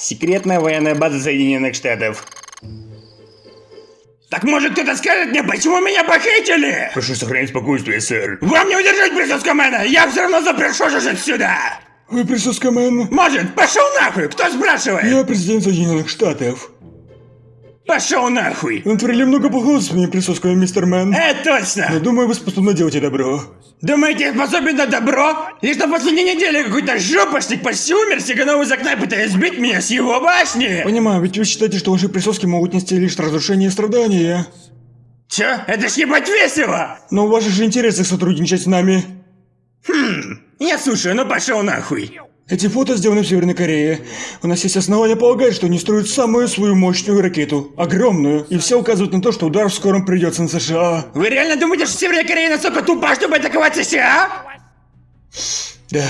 Секретная военная база Соединенных Штатов. Так может кто-то скажет мне, почему меня похитили? Прошу сохранить спокойствие, сэр. Вам не удержать присоскомена! Я все равно запрешу жить сюда! Вы присоскомен? Может, пошел нахуй! Кто спрашивает? Я президент Соединенных Штатов. Пошел нахуй! Вы натворили много плохого с моим присоском, мистер Мэн. Э, Но точно! думаю, вы способны делать добро. Думаете, я способен на добро? Лишь на последней неделе какой-то жопошник почти умер, сиганул из окна, пытаясь сбить меня с его башни! Понимаю, ведь вы считаете, что ваши присоски могут нести лишь разрушение и страдания. Чё? Это ж ебать весело! Но в ваших же интересах сотрудничать с нами. Я слушаю, ну пошел нахуй! Эти фото сделаны в Северной Корее. У нас есть основания полагать, что они строят самую свою мощную ракету. Огромную. И все указывает на то, что удар в скором придется на США. Вы реально думаете, что Северная Корея настолько тупа, чтобы атаковать США? Да.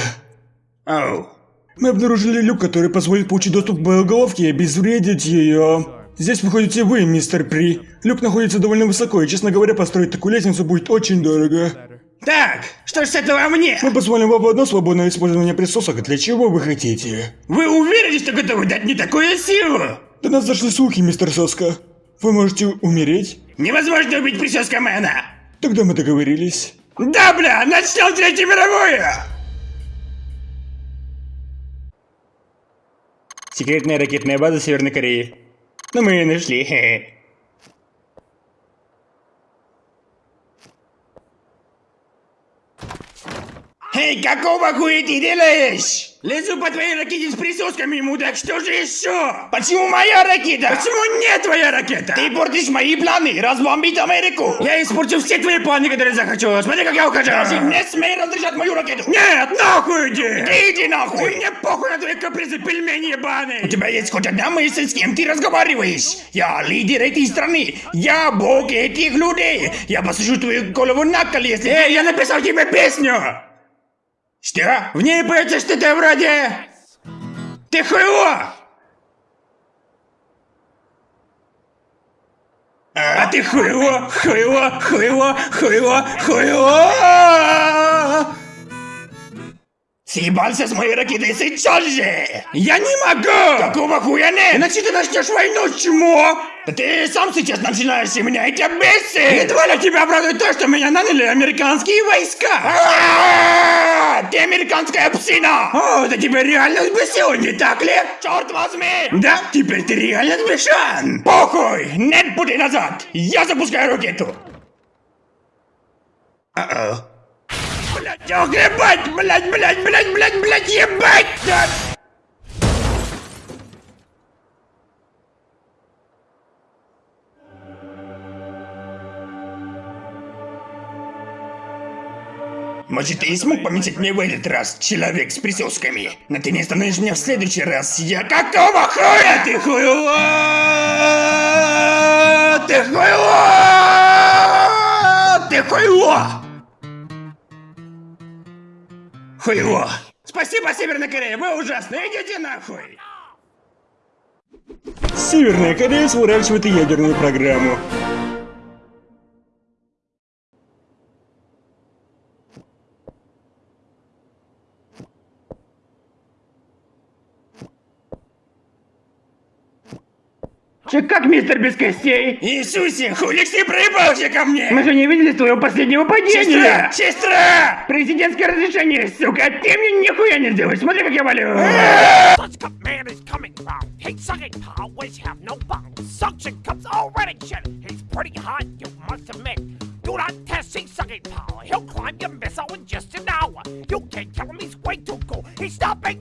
Оу. Мы обнаружили люк, который позволит получить доступ к боеголовке и обезвредить ее. Здесь выходите вы, мистер При. Люк находится довольно высоко, и, честно говоря, построить такую лестницу будет очень дорого. Так, что ж с этого мне? Мы позволим вам одно свободное использование присосок, для чего вы хотите. Вы уверены, что готовы дать мне такую силу? До нас зашли слухи, мистер Соска. Вы можете умереть? Невозможно убить прическа Мэна! Тогда мы договорились. Да, бля, начнем Третью мировую! Секретная ракетная база Северной Кореи. Ну мы ее нашли. хе-хе. Эй, какого хуя ты делаешь? Лезу по твоей ракете с присосками, мудак, что же еще? Почему моя ракета? Почему не твоя ракета? Ты портишь мои планы, разбомбить Америку. Я испорчу все твои планы, которые захочу. Смотри, как я ухожу. Даже не смей разрешать мою ракету. Нет, нахуй иди. Ты иди нахуй. Мне похуй на твои капризы, пельмени ебаные. У тебя есть хоть одна мысль, с кем ты разговариваешь? Я лидер этой страны. Я бог этих людей. Я посажу твою голову на кол, если Эй, я написал тебе песню. Что? В ней поется что-то вроде... Ты хуйло! А ты хуйло, хуйло, хуйло, хуйло, хуйло! Съебался с моей ракетой сейчас же! Я не могу! Какого хуя нет? Иначе ты начнешь войну, чмо! Ты сам сейчас начинаешь, и меня это бесит! Едва ли тебя обрадует то, что меня наняли американские войска! Американская псина! О, это тебя реально взбесило, не так ли? Черт возьми! Да, теперь ты реально сбешен! Похуй! Нет пути назад! Я запускаю ракету! Uh-oh. Блять, ох, ебать, блять, блять, блять, блять, блять, ебать! Может, ты и смог помечать мне в этот раз, человек с присосками? Но ты не остановишь меня в следующий раз. Я какого хуя? Ты хуйло! Ты хуйло! Ты хуйло! Хуйло! Спасибо, Северная Корея, вы ужасны, идите нахуй! Северная Корея сворачивает ядерную программу. Че как, мистер без костей? Иисусе, хулик ты проебался ко мне? Мы же не видели твоего последнего падения! Сестра! Сестра! Президентское разрешение, сука! Ты мне нихуя не сделаешь! Смотри, как я валю! Such cup man is coming round. Heat sucking powers have no bounds. Suction cups already shit. He's pretty hot, you must admit. Do not test heat sucking power. He'll climb your missile in just an hour. You can't kill him, he's way too cool. He's stopping